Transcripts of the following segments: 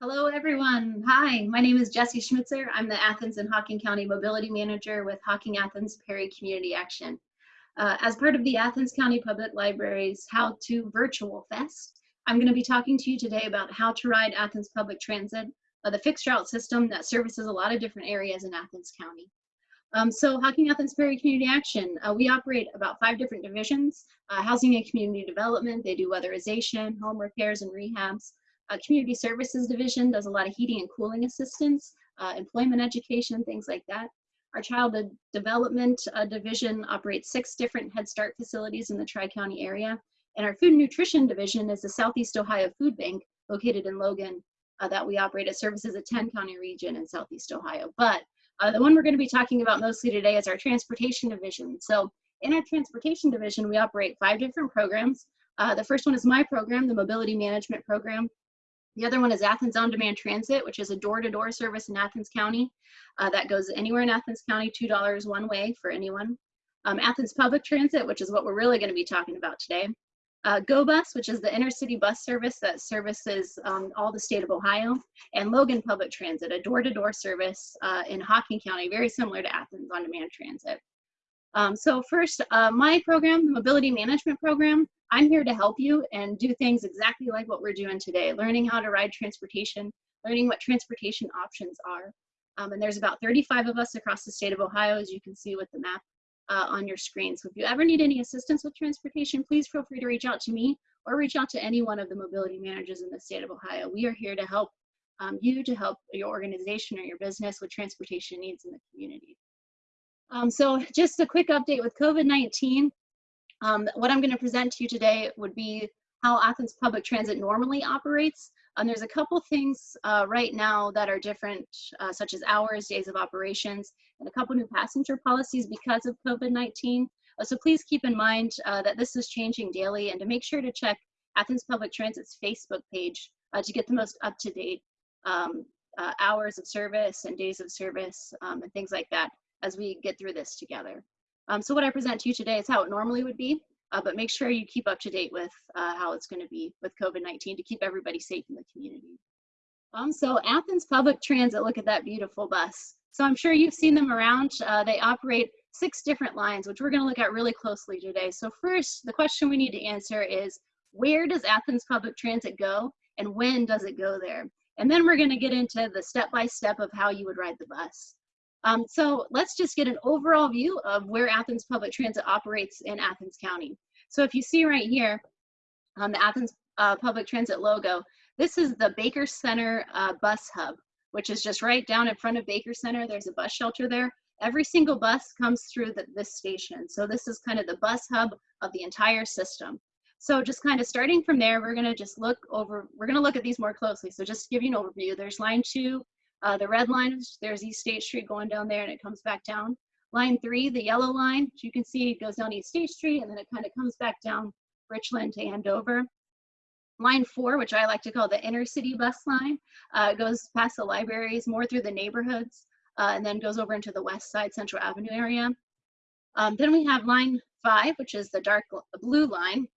Hello, everyone. Hi, my name is Jessie Schmitzer. I'm the Athens and Hocking County Mobility Manager with Hocking Athens Perry Community Action. Uh, as part of the Athens County Public Library's How to Virtual Fest, I'm going to be talking to you today about how to ride Athens Public Transit, uh, the fixed route system that services a lot of different areas in Athens County. Um, so Hocking Athens Perry Community Action, uh, we operate about five different divisions, uh, housing and community development, they do weatherization, home repairs and rehabs, uh, community services division does a lot of heating and cooling assistance, uh, employment education, things like that. Our childhood development uh, division operates six different Head Start facilities in the Tri-County area. And our food and nutrition division is the Southeast Ohio Food Bank located in Logan uh, that we operate. It services a 10 county region in Southeast Ohio. But uh, the one we're gonna be talking about mostly today is our transportation division. So in our transportation division, we operate five different programs. Uh, the first one is my program, the mobility management program. The other one is Athens On Demand Transit, which is a door-to-door -door service in Athens County uh, that goes anywhere in Athens County, $2 one way for anyone. Um, Athens Public Transit, which is what we're really going to be talking about today. Uh, Go Bus, which is the intercity bus service that services um, all the state of Ohio, and Logan Public Transit, a door-to-door -door service uh, in Hocking County, very similar to Athens On Demand Transit. Um, so first, uh, my program, the Mobility Management Program, I'm here to help you and do things exactly like what we're doing today, learning how to ride transportation, learning what transportation options are. Um, and there's about 35 of us across the state of Ohio, as you can see with the map uh, on your screen. So if you ever need any assistance with transportation, please feel free to reach out to me or reach out to any one of the mobility managers in the state of Ohio. We are here to help um, you, to help your organization or your business with transportation needs in the community. Um, so just a quick update with COVID-19. Um, what I'm going to present to you today would be how Athens Public Transit normally operates. And there's a couple things uh, right now that are different, uh, such as hours, days of operations, and a couple new passenger policies because of COVID-19. Uh, so please keep in mind uh, that this is changing daily and to make sure to check Athens Public Transit's Facebook page uh, to get the most up-to-date um, uh, hours of service and days of service um, and things like that as we get through this together. Um, so what I present to you today is how it normally would be, uh, but make sure you keep up to date with uh, how it's going to be with COVID-19 to keep everybody safe in the community. Um, so Athens Public Transit, look at that beautiful bus. So I'm sure you've seen them around. Uh, they operate six different lines, which we're going to look at really closely today. So first, the question we need to answer is, where does Athens Public Transit go and when does it go there? And then we're going to get into the step-by-step -step of how you would ride the bus. Um, so let's just get an overall view of where Athens Public Transit operates in Athens County. So if you see right here on the Athens uh, Public Transit logo, this is the Baker Center uh, bus hub, which is just right down in front of Baker Center. There's a bus shelter there. Every single bus comes through the, this station. So this is kind of the bus hub of the entire system. So just kind of starting from there, we're gonna just look over, we're gonna look at these more closely. So just to give you an overview, there's line two, uh, the red line, there's East State Street going down there and it comes back down. Line three, the yellow line, you can see it goes down East State Street and then it kind of comes back down Richland to Andover. Line four, which I like to call the inner city bus line, uh, goes past the libraries, more through the neighborhoods, uh, and then goes over into the west side Central Avenue area. Um, then we have line five, which is the dark blue line,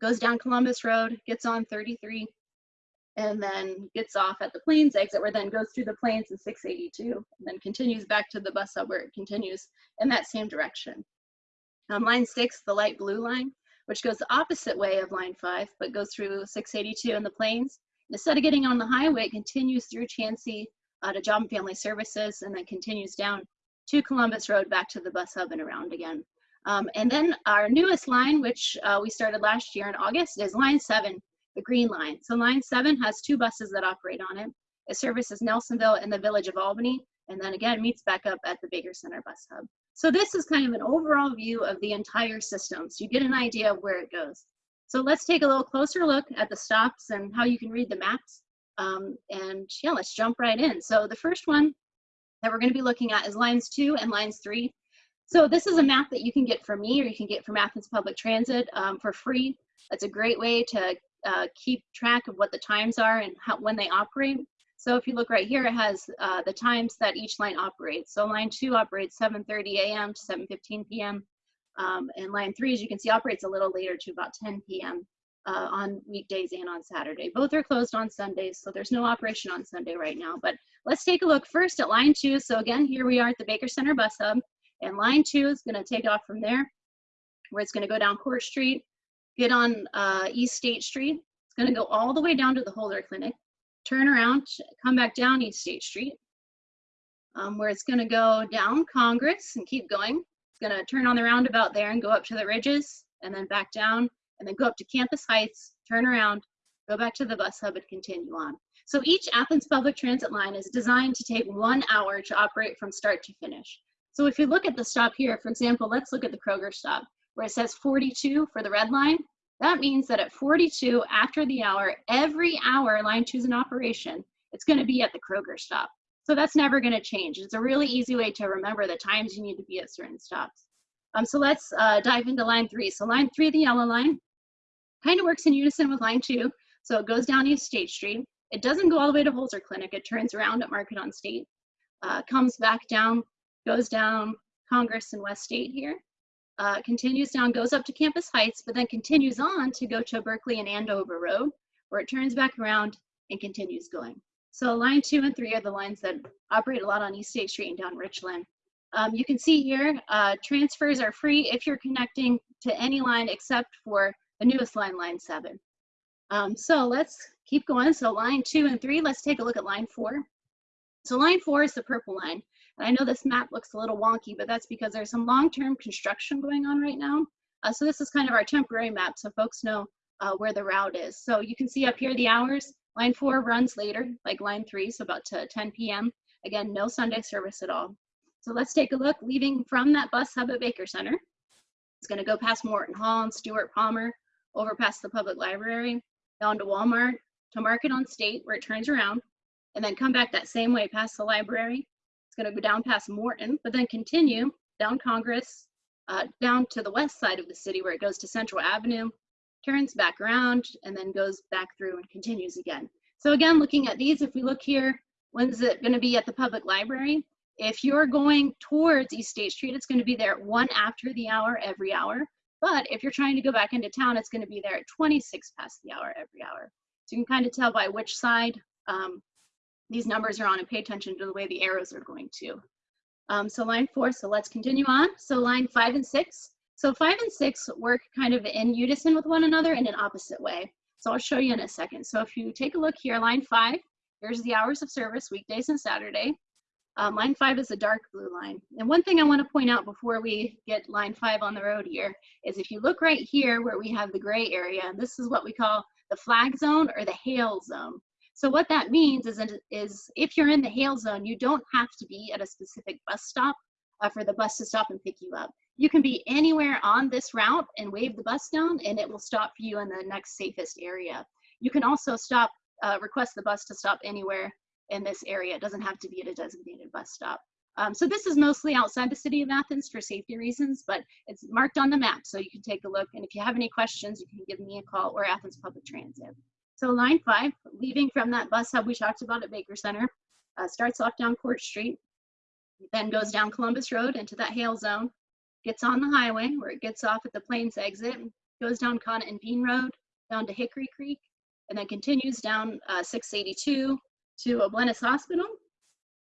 goes down Columbus Road, gets on 33, and then gets off at the Plains exit where then goes through the Plains and 682 and then continues back to the bus hub where it continues in that same direction. Line six, the light blue line, which goes the opposite way of line five, but goes through 682 and the Plains. Instead of getting on the highway, it continues through Chauncey uh, to Job and Family Services and then continues down to Columbus Road back to the bus hub and around again. Um, and then our newest line, which uh, we started last year in August, is line seven, the green line. So line seven has two buses that operate on it. It services Nelsonville and the village of Albany, and then again meets back up at the Baker Center bus hub. So this is kind of an overall view of the entire system. So you get an idea of where it goes. So let's take a little closer look at the stops and how you can read the maps. Um, and yeah, let's jump right in. So the first one that we're gonna be looking at is lines two and lines three. So this is a map that you can get from me or you can get from Athens Public Transit um, for free. That's a great way to uh, keep track of what the times are and how, when they operate. So if you look right here, it has uh, the times that each line operates. So line two operates 7.30 a.m. to 7.15 p.m. Um, and line three, as you can see, operates a little later to about 10 p.m. uh, on weekdays and on Saturday. Both are closed on Sundays, so there's no operation on Sunday right now. But let's take a look first at line two. So again, here we are at the Baker Center bus hub, and line two is gonna take off from there, where it's gonna go down Court Street, get on uh, East State Street. It's gonna go all the way down to the Holzer Clinic, turn around, come back down East State Street, um, where it's gonna go down Congress and keep going. It's gonna turn on the roundabout there and go up to the ridges and then back down and then go up to Campus Heights, turn around, go back to the bus hub and continue on. So each Athens public transit line is designed to take one hour to operate from start to finish. So if you look at the stop here, for example, let's look at the Kroger stop where it says 42 for the red line. That means that at 42 after the hour, every hour line two is in operation, it's gonna be at the Kroger stop. So that's never gonna change. It's a really easy way to remember the times you need to be at certain stops. Um, so let's uh, dive into line three. So line three, the yellow line, kind of works in unison with line two. So it goes down East State Street. It doesn't go all the way to Holzer Clinic. It turns around at Market on State, uh, comes back down, goes down Congress and West State here, uh, continues down, goes up to Campus Heights, but then continues on to go to Berkeley and Andover Road, where it turns back around and continues going. So line two and three are the lines that operate a lot on East State Street and down Richland. Um, you can see here, uh, transfers are free if you're connecting to any line except for the newest line, line seven. Um, so let's keep going. So line two and three, let's take a look at line four. So line four is the purple line. I know this map looks a little wonky, but that's because there's some long-term construction going on right now. Uh, so this is kind of our temporary map so folks know uh, where the route is. So you can see up here the hours. Line four runs later, like line three, so about to 10 p.m. Again, no Sunday service at all. So let's take a look. Leaving from that bus hub at Baker Center, it's going to go past Morton Hall and Stuart Palmer, over past the public library, down to Walmart, to Market on State, where it turns around, and then come back that same way past the library. It's going to go down past Morton, but then continue down Congress, uh, down to the west side of the city where it goes to Central Avenue, turns back around, and then goes back through and continues again. So again, looking at these, if we look here, when's it going to be at the public library? If you're going towards East State Street, it's going to be there at one after the hour every hour. But if you're trying to go back into town, it's going to be there at 26 past the hour every hour. So you can kind of tell by which side um, these numbers are on and pay attention to the way the arrows are going to. Um, so line four, so let's continue on. So line five and six. So five and six work kind of in unison with one another in an opposite way. So I'll show you in a second. So if you take a look here, line five, here's the hours of service, weekdays and Saturday. Um, line five is a dark blue line. And one thing I want to point out before we get line five on the road here is if you look right here where we have the gray area, and this is what we call the flag zone or the hail zone. So what that means is, is if you're in the hail zone, you don't have to be at a specific bus stop uh, for the bus to stop and pick you up. You can be anywhere on this route and wave the bus down and it will stop for you in the next safest area. You can also stop, uh, request the bus to stop anywhere in this area. It doesn't have to be at a designated bus stop. Um, so this is mostly outside the city of Athens for safety reasons, but it's marked on the map so you can take a look. And if you have any questions, you can give me a call or Athens Public Transit. So line five, leaving from that bus hub we talked about at Baker Center, uh, starts off down Court Street, then goes down Columbus Road into that hail zone, gets on the highway where it gets off at the Plains exit, goes down Conant and Bean Road, down to Hickory Creek, and then continues down uh, 682 to O'Bleness Hospital.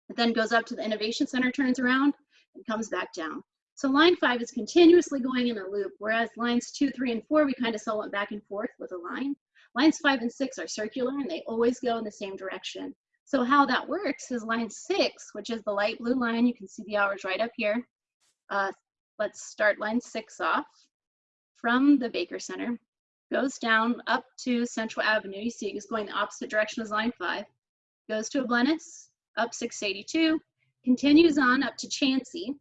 It then goes up to the Innovation Center, turns around, and comes back down. So line five is continuously going in a loop, whereas lines two, three, and four, we kind of saw it back and forth with a line. Lines five and six are circular and they always go in the same direction. So how that works is line six, which is the light blue line, you can see the hours right up here. Uh, let's start line six off from the Baker Center, goes down up to Central Avenue. You see it's going the opposite direction as line five goes to O'Bleness, up 682, continues on up to Chauncey,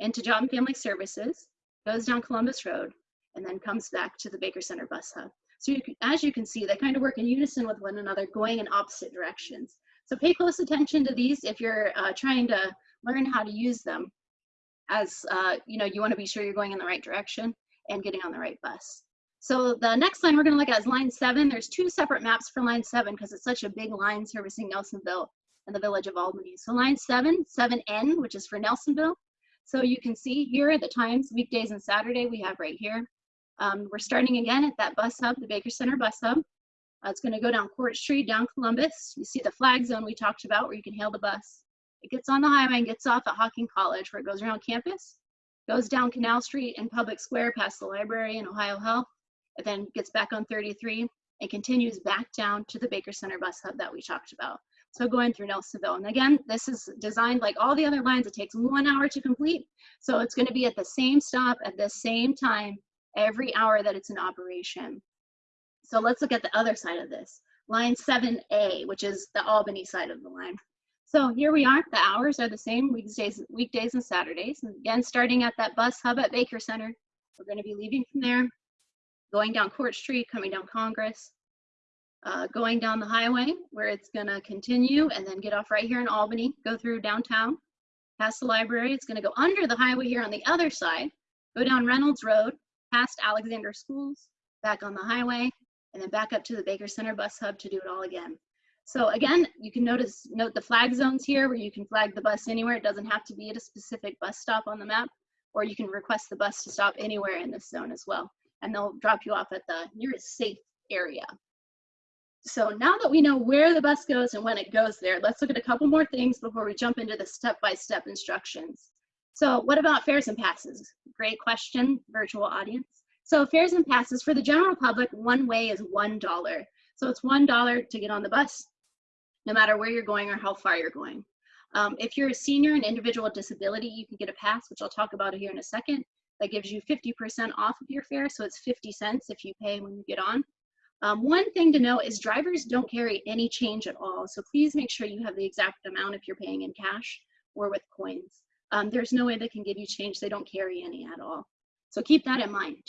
into Job and Family Services, goes down Columbus Road, and then comes back to the Baker Center bus hub. So you as you can see, they kind of work in unison with one another, going in opposite directions. So pay close attention to these if you're uh, trying to learn how to use them as, uh, you know, you want to be sure you're going in the right direction and getting on the right bus. So the next line we're going to look at is line seven. There's two separate maps for line seven because it's such a big line servicing Nelsonville and the village of Albany. So line seven, 7N, which is for Nelsonville. So you can see here at the times, weekdays and Saturday we have right here. Um, we're starting again at that bus hub, the Baker Center bus hub. Uh, it's going to go down Court Street, down Columbus. You see the flag zone we talked about where you can hail the bus. It gets on the highway and gets off at Hocking College where it goes around campus, goes down Canal Street and Public Square past the library and Ohio Health, and then gets back on 33 and continues back down to the Baker Center bus hub that we talked about. So going through Nelsonville. And again, this is designed like all the other lines. It takes one hour to complete. So it's going to be at the same stop at the same time every hour that it's in operation. So let's look at the other side of this. Line 7A, which is the Albany side of the line. So here we are. The hours are the same weekdays, weekdays and Saturdays. And again, starting at that bus hub at Baker Center, we're going to be leaving from there, going down Court Street, coming down Congress, uh, going down the highway where it's going to continue and then get off right here in Albany, go through downtown, past the library. It's going to go under the highway here on the other side, go down Reynolds Road, past Alexander Schools, back on the highway, and then back up to the Baker Center bus hub to do it all again. So again, you can notice note the flag zones here where you can flag the bus anywhere. It doesn't have to be at a specific bus stop on the map, or you can request the bus to stop anywhere in this zone as well. And they'll drop you off at the nearest safe area. So now that we know where the bus goes and when it goes there, let's look at a couple more things before we jump into the step-by-step -step instructions. So what about fares and passes? Great question, virtual audience. So fares and passes for the general public, one way is $1. So it's $1 to get on the bus, no matter where you're going or how far you're going. Um, if you're a senior and individual with disability, you can get a pass, which I'll talk about here in a second. That gives you 50% off of your fare, so it's 50 cents if you pay when you get on. Um, one thing to note is drivers don't carry any change at all. So please make sure you have the exact amount if you're paying in cash or with coins. Um, there's no way they can give you change. They don't carry any at all. So keep that in mind.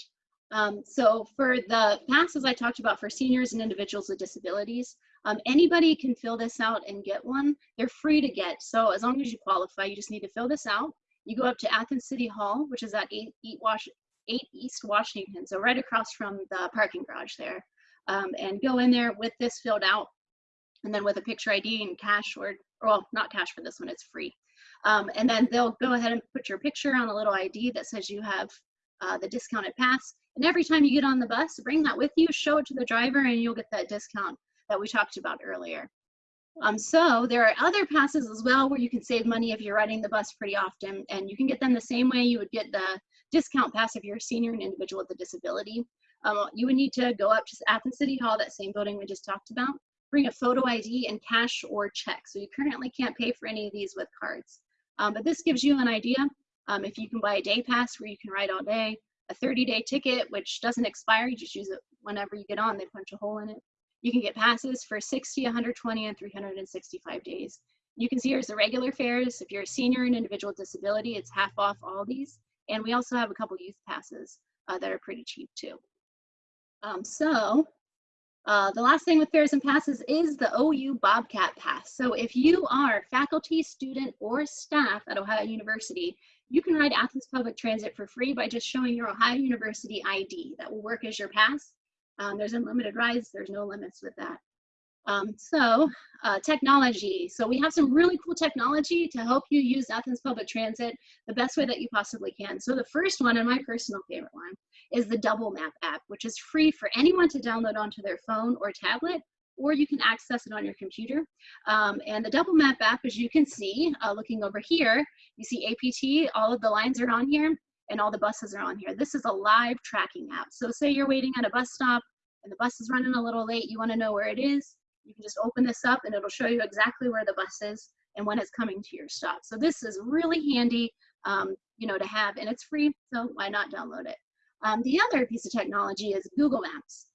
Um, so for the passes I talked about for seniors and individuals with disabilities, um, anybody can fill this out and get one. They're free to get. So as long as you qualify, you just need to fill this out. You go up to Athens City Hall, which is at 8, 8, Wash, 8 East Washington, so right across from the parking garage there um, and go in there with this filled out and then with a picture ID and cash or, well, not cash for this one, it's free. Um, and then they'll go ahead and put your picture on a little ID that says you have uh, the discounted pass. And every time you get on the bus, bring that with you, show it to the driver, and you'll get that discount that we talked about earlier. Um, so there are other passes as well where you can save money if you're riding the bus pretty often, and you can get them the same way you would get the discount pass if you're a senior and individual with a disability. Um, you would need to go up to Athens City Hall, that same building we just talked about, bring a photo ID and cash or check. So you currently can't pay for any of these with cards. Um, but this gives you an idea um, if you can buy a day pass where you can ride all day, a 30 day ticket, which doesn't expire, you just use it whenever you get on, they punch a hole in it. You can get passes for 60, 120, and 365 days. You can see here's the regular fares. If you're a senior and individual disability, it's half off all these. And we also have a couple youth passes uh, that are pretty cheap too. Um, so uh, the last thing with fares and passes is the OU Bobcat Pass. So if you are faculty, student, or staff at Ohio University, you can ride Athens Public Transit for free by just showing your Ohio University ID. That will work as your pass. Um, there's unlimited rides, there's no limits with that. Um, so uh, technology. So we have some really cool technology to help you use Athens Public Transit the best way that you possibly can. So the first one, and my personal favorite one, is the Double Map app, which is free for anyone to download onto their phone or tablet, or you can access it on your computer. Um, and the Double Map app, as you can see, uh, looking over here, you see APT, all of the lines are on here, and all the buses are on here. This is a live tracking app. So say you're waiting at a bus stop, and the bus is running a little late, you wanna know where it is, you can just open this up and it'll show you exactly where the bus is and when it's coming to your stop. So this is really handy, um, you know, to have and it's free, so why not download it? Um, the other piece of technology is Google Maps.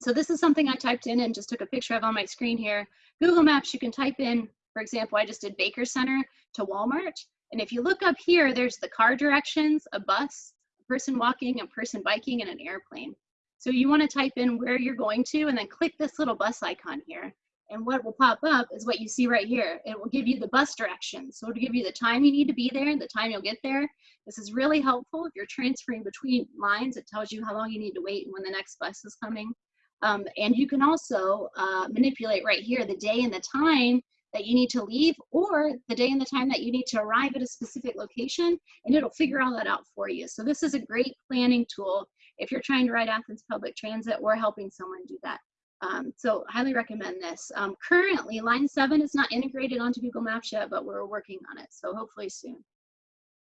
So this is something I typed in and just took a picture of on my screen here. Google Maps, you can type in, for example, I just did Baker Center to Walmart. And if you look up here, there's the car directions, a bus, a person walking, a person biking, and an airplane. So you want to type in where you're going to and then click this little bus icon here. And what will pop up is what you see right here. It will give you the bus directions. So it'll give you the time you need to be there, the time you'll get there. This is really helpful if you're transferring between lines. It tells you how long you need to wait and when the next bus is coming. Um, and you can also uh, manipulate right here the day and the time that you need to leave or the day and the time that you need to arrive at a specific location and it'll figure all that out for you. So this is a great planning tool if you're trying to ride Athens Public Transit or helping someone do that. Um, so highly recommend this. Um, currently, Line 7 is not integrated onto Google Maps yet, but we're working on it, so hopefully soon.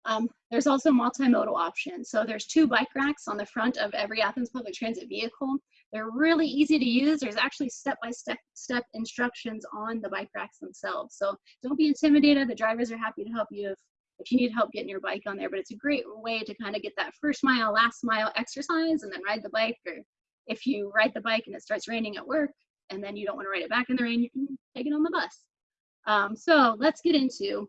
Um, there's also multimodal options. So there's two bike racks on the front of every Athens public transit vehicle. They're really easy to use. There's actually step-by-step step instructions on the bike racks themselves. So don't be intimidated. The drivers are happy to help you if, if you need help getting your bike on there, but it's a great way to kind of get that first mile, last mile exercise and then ride the bike. Or if you ride the bike and it starts raining at work and then you don't want to ride it back in the rain, you can take it on the bus. Um, so let's get into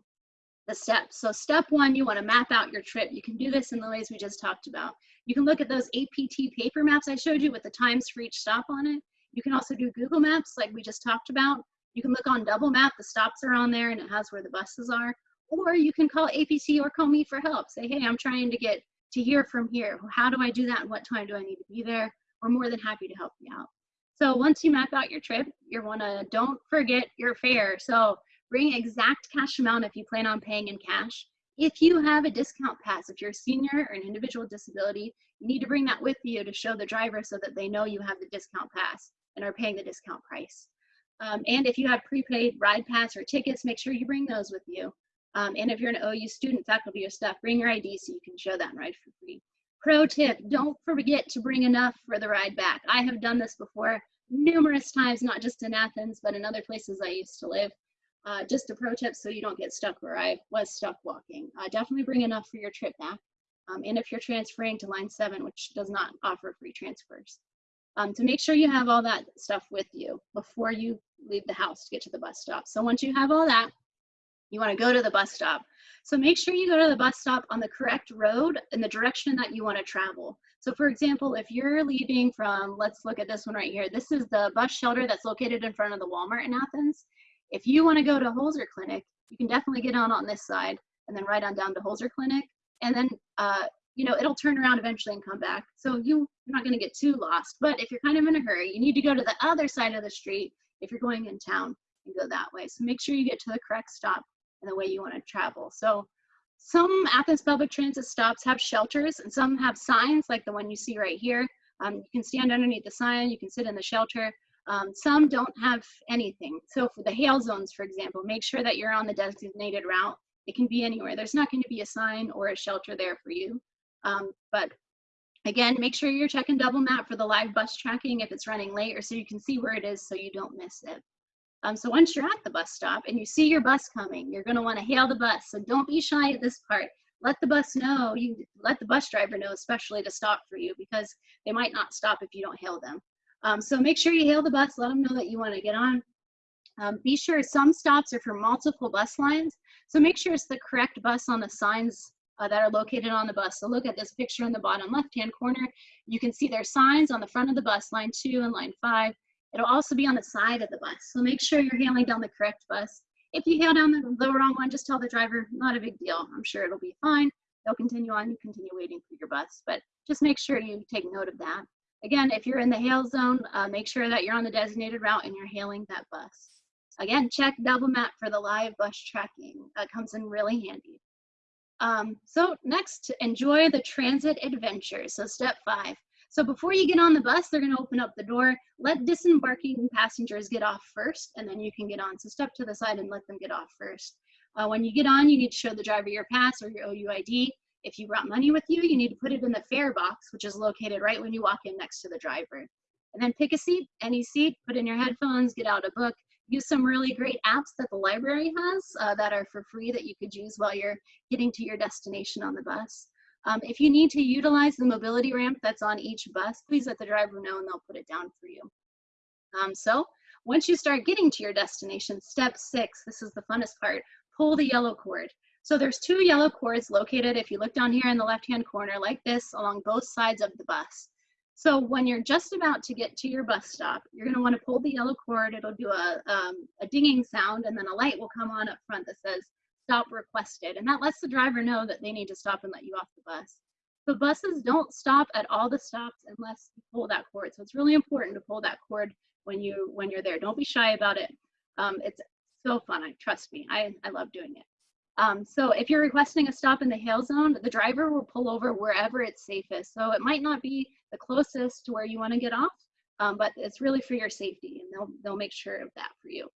the steps. So step one, you want to map out your trip. You can do this in the ways we just talked about. You can look at those APT paper maps I showed you with the times for each stop on it. You can also do Google Maps like we just talked about. You can look on Double Map, the stops are on there and it has where the buses are. Or you can call APC or call me for help. Say, hey, I'm trying to get to here from here. How do I do that and what time do I need to be there? We're more than happy to help you out. So once you map out your trip, you want to don't forget your fare. So Bring exact cash amount if you plan on paying in cash. If you have a discount pass, if you're a senior or an individual disability, you need to bring that with you to show the driver so that they know you have the discount pass and are paying the discount price. Um, and if you have prepaid ride pass or tickets, make sure you bring those with you. Um, and if you're an OU student, faculty, or staff, bring your ID so you can show that and ride for free. Pro tip, don't forget to bring enough for the ride back. I have done this before numerous times, not just in Athens, but in other places I used to live. Uh, just a pro tip so you don't get stuck where I was stuck walking. Uh, definitely bring enough for your trip back. Um, and if you're transferring to line seven, which does not offer free transfers. Um, to make sure you have all that stuff with you before you leave the house to get to the bus stop. So once you have all that, you wanna go to the bus stop. So make sure you go to the bus stop on the correct road in the direction that you wanna travel. So for example, if you're leaving from, let's look at this one right here. This is the bus shelter that's located in front of the Walmart in Athens. If you want to go to Holzer Clinic, you can definitely get on on this side and then ride on down to Holzer Clinic. And then, uh, you know, it'll turn around eventually and come back. So you, you're not going to get too lost. But if you're kind of in a hurry, you need to go to the other side of the street if you're going in town and go that way. So make sure you get to the correct stop in the way you want to travel. So some Athens public transit stops have shelters and some have signs like the one you see right here. Um, you can stand underneath the sign, you can sit in the shelter, um, some don't have anything. So for the hail zones, for example, make sure that you're on the designated route. It can be anywhere. There's not going to be a sign or a shelter there for you. Um, but again, make sure you're checking double map for the live bus tracking if it's running late or so you can see where it is so you don't miss it. Um, so once you're at the bus stop and you see your bus coming, you're going to want to hail the bus. So don't be shy at this part. Let the bus know, you let the bus driver know, especially to stop for you because they might not stop if you don't hail them. Um, so make sure you hail the bus, let them know that you want to get on. Um, be sure some stops are for multiple bus lines. So make sure it's the correct bus on the signs uh, that are located on the bus. So look at this picture in the bottom left-hand corner. You can see their signs on the front of the bus, line two and line five. It'll also be on the side of the bus. So make sure you're hailing down the correct bus. If you hail down the, the wrong one, just tell the driver, not a big deal. I'm sure it'll be fine. They'll continue on, you continue waiting for your bus. But just make sure you take note of that. Again, if you're in the hail zone, uh, make sure that you're on the designated route and you're hailing that bus. Again, check double map for the live bus tracking. That comes in really handy. Um, so next, enjoy the transit adventure. So step five. So before you get on the bus, they're gonna open up the door, let disembarking passengers get off first, and then you can get on. So step to the side and let them get off first. Uh, when you get on, you need to show the driver your pass or your OUID. If you brought money with you, you need to put it in the fare box, which is located right when you walk in next to the driver. And then pick a seat, any seat, put in your headphones, get out a book, use some really great apps that the library has uh, that are for free that you could use while you're getting to your destination on the bus. Um, if you need to utilize the mobility ramp that's on each bus, please let the driver know and they'll put it down for you. Um, so once you start getting to your destination, step six, this is the funnest part, pull the yellow cord. So there's two yellow cords located, if you look down here in the left-hand corner, like this, along both sides of the bus. So when you're just about to get to your bus stop, you're gonna wanna pull the yellow cord, it'll do a, um, a dinging sound, and then a light will come on up front that says, stop requested. And that lets the driver know that they need to stop and let you off the bus. The buses don't stop at all the stops unless you pull that cord. So it's really important to pull that cord when you when you're there. Don't be shy about it. Um, it's so fun. I trust me. I, I love doing it. Um, so if you're requesting a stop in the hail zone, the driver will pull over wherever it's safest. So it might not be the closest to where you want to get off, um, but it's really for your safety and they'll, they'll make sure of that for you.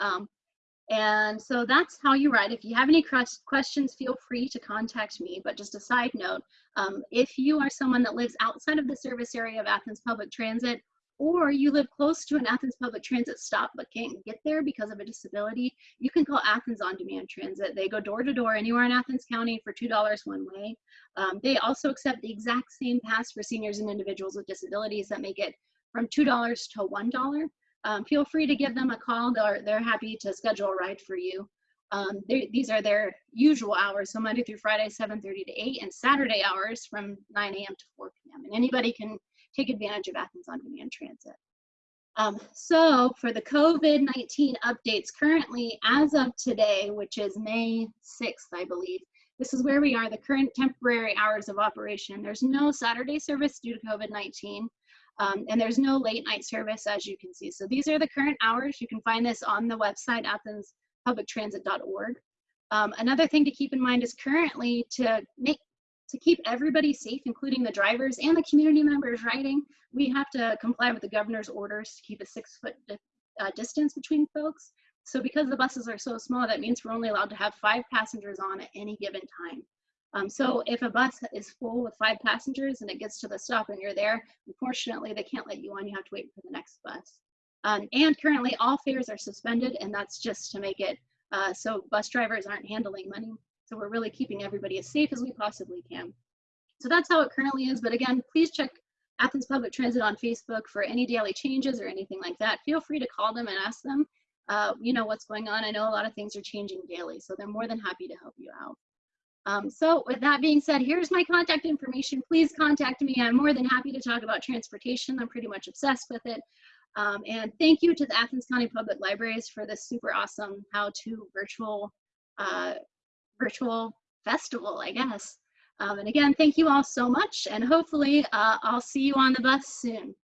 Um, and so that's how you ride. If you have any questions, feel free to contact me. But just a side note, um, if you are someone that lives outside of the service area of Athens Public Transit, or you live close to an Athens Public Transit stop but can't get there because of a disability, you can call Athens On Demand Transit. They go door to door anywhere in Athens County for $2 one way. Um, they also accept the exact same pass for seniors and individuals with disabilities that make it from $2 to $1 um, feel free to give them a call. They're, they're happy to schedule a ride for you. Um, these are their usual hours, so Monday through Friday, 7.30 to 8, and Saturday hours from 9 a.m. to 4 p.m. And anybody can take advantage of Athens On Demand Transit. Um, so for the COVID-19 updates currently, as of today, which is May 6th, I believe, this is where we are, the current temporary hours of operation. There's no Saturday service due to COVID-19. Um, and there's no late night service as you can see. So these are the current hours. You can find this on the website athenspublictransit.org. Um, another thing to keep in mind is currently to make to keep everybody safe, including the drivers and the community members riding, we have to comply with the governor's orders to keep a six foot di uh, distance between folks. So because the buses are so small, that means we're only allowed to have five passengers on at any given time. Um, so if a bus is full with five passengers and it gets to the stop and you're there, unfortunately they can't let you on, you have to wait for the next bus. Um, and currently all fares are suspended and that's just to make it uh, so bus drivers aren't handling money. So we're really keeping everybody as safe as we possibly can. So that's how it currently is. But again, please check Athens Public Transit on Facebook for any daily changes or anything like that. Feel free to call them and ask them, uh, you know, what's going on. I know a lot of things are changing daily, so they're more than happy to help you out. Um, so with that being said, here's my contact information. Please contact me. I'm more than happy to talk about transportation. I'm pretty much obsessed with it. Um, and thank you to the Athens County Public Libraries for this super awesome how-to virtual uh, virtual festival, I guess. Um, and again, thank you all so much. And hopefully uh, I'll see you on the bus soon.